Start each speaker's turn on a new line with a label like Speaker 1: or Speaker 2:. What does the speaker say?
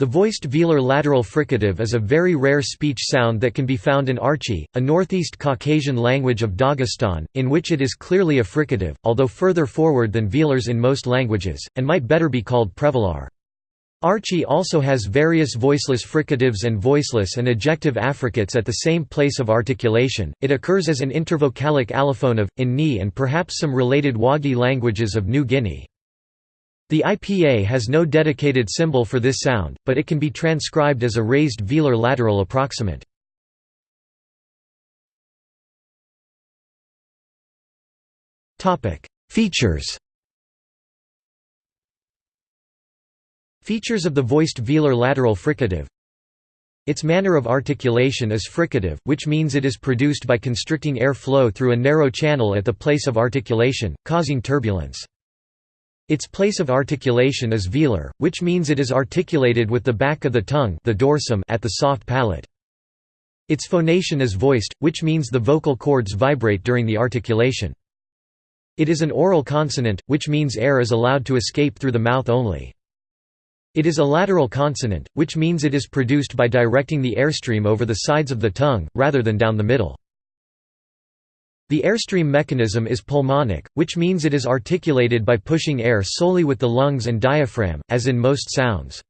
Speaker 1: The voiced velar lateral fricative is a very rare speech sound that can be found in Archi, a northeast Caucasian language of Dagestan, in which it is clearly a fricative, although further forward than velars in most languages, and might better be called prevelar. Archi also has various voiceless fricatives and voiceless and ejective affricates at the same place of articulation. It occurs as an intervocalic allophone of, in Nii and perhaps some related Wahgi languages of New Guinea. The IPA has no dedicated symbol for this sound, but it can be transcribed as a raised velar lateral approximant. Features Features of the voiced velar lateral fricative Its manner of articulation is fricative, which means it is produced by constricting air flow through a narrow channel at the place of articulation, causing turbulence. Its place of articulation is velar, which means it is articulated with the back of the tongue the dorsum at the soft palate. Its phonation is voiced, which means the vocal cords vibrate during the articulation. It is an oral consonant, which means air is allowed to escape through the mouth only. It is a lateral consonant, which means it is produced by directing the airstream over the sides of the tongue, rather than down the middle. The airstream mechanism is pulmonic, which means it is articulated by pushing air solely with the lungs and diaphragm, as in most sounds.